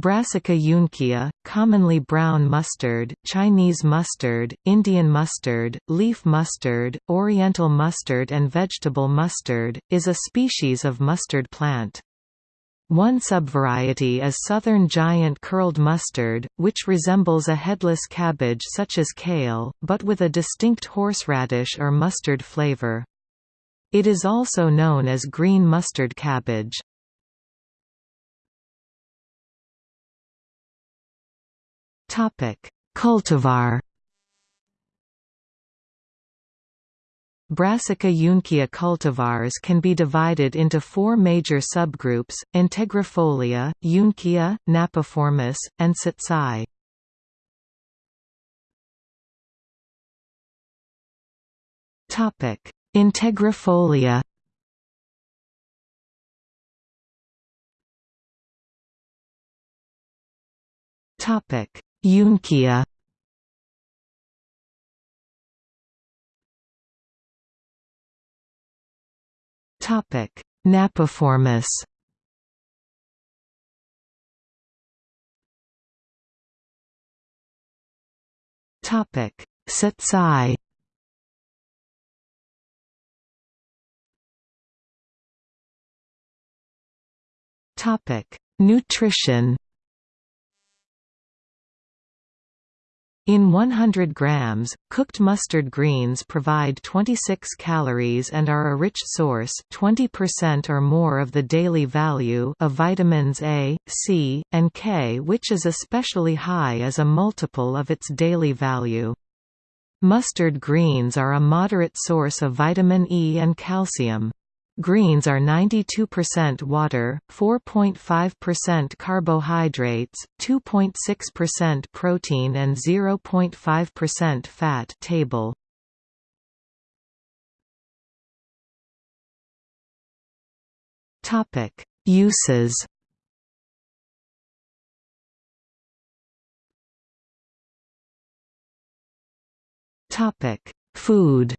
Brassica juncea, commonly brown mustard, Chinese mustard, Indian mustard, leaf mustard, oriental mustard and vegetable mustard, is a species of mustard plant. One subvariety is southern giant curled mustard, which resembles a headless cabbage such as kale, but with a distinct horseradish or mustard flavor. It is also known as green mustard cabbage. Topic: Cultivar. Brassica juncea cultivars can be divided into four major subgroups, Integrifolia, Juncea, Napiformis, and Tsatsai. Integrifolia Juncea Topic: Napiformis. Topic: Tsatsai. Topic: Nutrition. In 100 grams, cooked mustard greens provide 26 calories and are a rich source 20% or more of the daily value of vitamins A, C, and K which is especially high as a multiple of its daily value. Mustard greens are a moderate source of vitamin E and calcium. Greens are 92% water, 4.5% carbohydrates, 2.6% protein and 0.5% fat table. Topic: Uses. Topic: Food.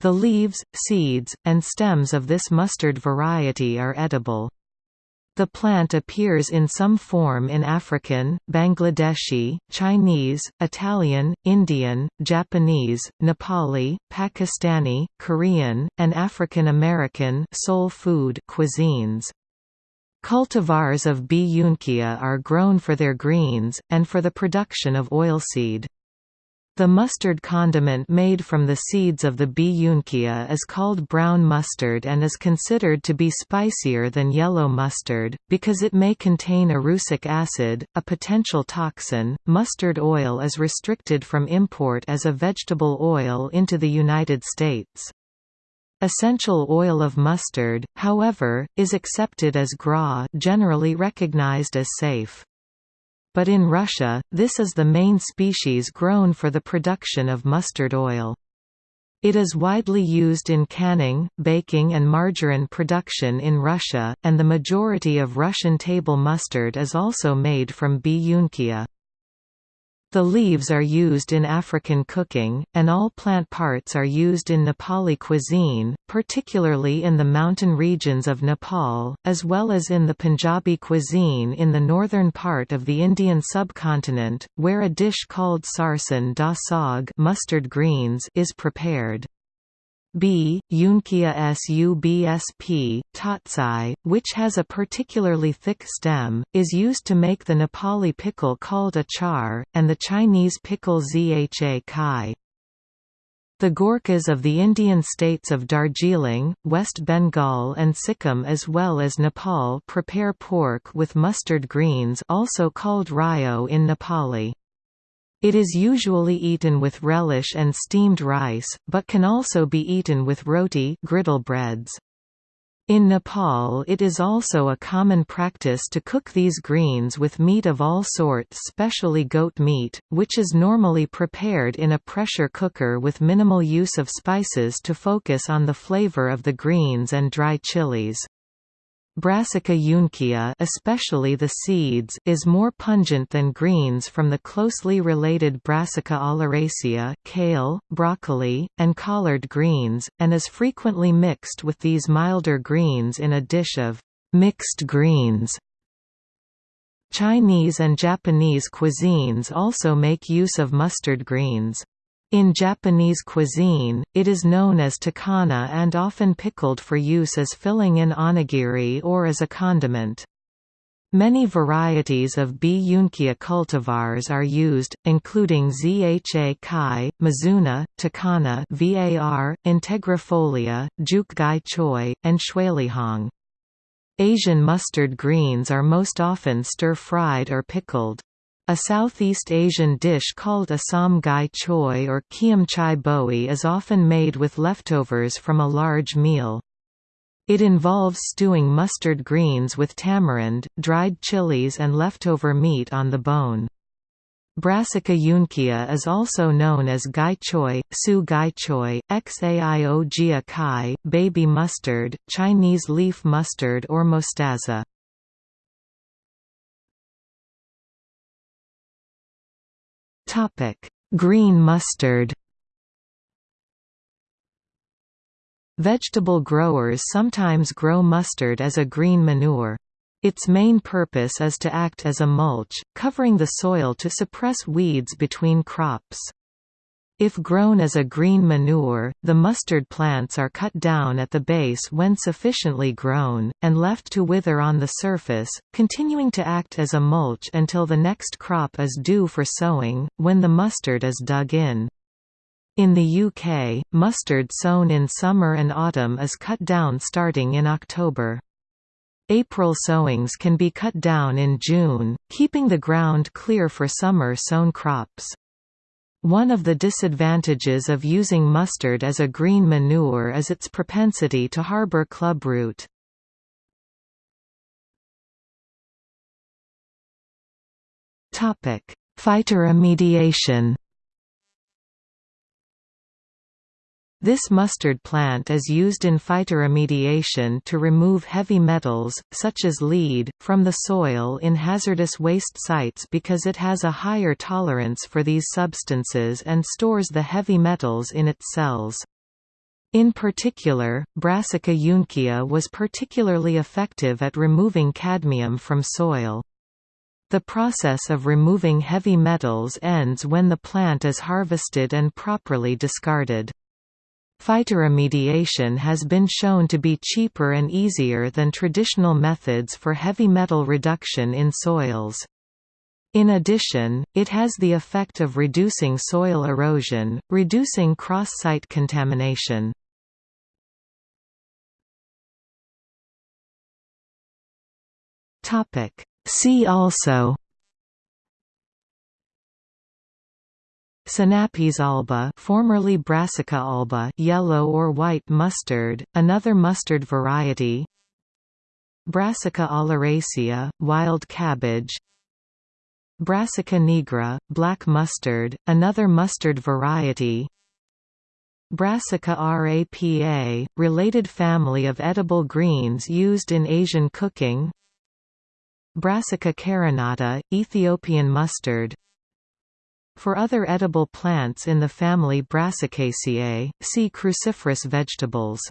The leaves, seeds, and stems of this mustard variety are edible. The plant appears in some form in African, Bangladeshi, Chinese, Italian, Indian, Japanese, Nepali, Pakistani, Korean, and African American soul food cuisines. Cultivars of B. juncea are grown for their greens, and for the production of oilseed. The mustard condiment made from the seeds of the B. juncea is called brown mustard and is considered to be spicier than yellow mustard, because it may contain erucic acid, a potential toxin. Mustard oil is restricted from import as a vegetable oil into the United States. Essential oil of mustard, however, is accepted as GRAS generally recognized as safe but in Russia, this is the main species grown for the production of mustard oil. It is widely used in canning, baking and margarine production in Russia, and the majority of Russian table mustard is also made from B. juncea. The leaves are used in African cooking, and all plant parts are used in Nepali cuisine, particularly in the mountain regions of Nepal, as well as in the Punjabi cuisine in the northern part of the Indian subcontinent, where a dish called sarson da saag mustard greens is prepared. B. Juncea subsp. tsatsai, which has a particularly thick stem, is used to make the Nepali pickle called achar, and the Chinese pickle zha cai. The Gorkhas of the Indian states of Darjeeling, West Bengal and Sikkim as well as Nepal prepare pork with mustard greens also called ryo in Nepali. It is usually eaten with relish and steamed rice, but can also be eaten with roti griddle breads. In Nepal it is also a common practice to cook these greens with meat of all sorts specially goat meat, which is normally prepared in a pressure cooker with minimal use of spices to focus on the flavor of the greens and dry chilies. Brassica juncea especially the seeds is more pungent than greens from the closely related Brassica oleracea kale, broccoli, and collard greens, and is frequently mixed with these milder greens in a dish of Mixed greens Chinese and Japanese cuisines also make use of mustard greens. In Japanese cuisine, it is known as takana and often pickled for use as filling in onigiri or as a condiment. Many varieties of B. juncea cultivars are used, including Zha Cai, Mizuna, Takana var, Integrifolia, Juk Gai Choi, and Shuilihong. Asian mustard greens are most often stir-fried or pickled. A Southeast Asian dish called Assam gai choi or kiam chai boi is often made with leftovers from a large meal. It involves stewing mustard greens with tamarind, dried chilies and leftover meat on the bone. Brassica juncea is also known as gai choi, su gai choi, xaio jia kai, baby mustard, Chinese leaf mustard or mostaza. Green mustard Vegetable growers sometimes grow mustard as a green manure. Its main purpose is to act as a mulch, covering the soil to suppress weeds between crops. If grown as a green manure, the mustard plants are cut down at the base when sufficiently grown, and left to wither on the surface, continuing to act as a mulch until the next crop is due for sowing, when the mustard is dug in. In the UK, mustard sown in summer and autumn is cut down starting in October. April sowings can be cut down in June, keeping the ground clear for summer sown crops. One of the disadvantages of using mustard as a green manure is its propensity to harbor clubroot. Phytoremediation This mustard plant is used in phytoremediation to remove heavy metals, such as lead, from the soil in hazardous waste sites because it has a higher tolerance for these substances and stores the heavy metals in its cells. In particular, Brassica juncea was particularly effective at removing cadmium from soil. The process of removing heavy metals ends when the plant is harvested and properly discarded. Phytoremediation has been shown to be cheaper and easier than traditional methods for heavy metal reduction in soils. In addition, it has the effect of reducing soil erosion, reducing cross-site contamination. See also Sinapis alba formerly Brassica alba yellow or white mustard, another mustard variety. Brassica oleracea, wild cabbage. Brassica nigra, black mustard, another mustard variety. Brassica rapa, related family of edible greens used in Asian cooking. Brassica carinata, Ethiopian mustard for other edible plants in the family Brassicaceae, see cruciferous vegetables.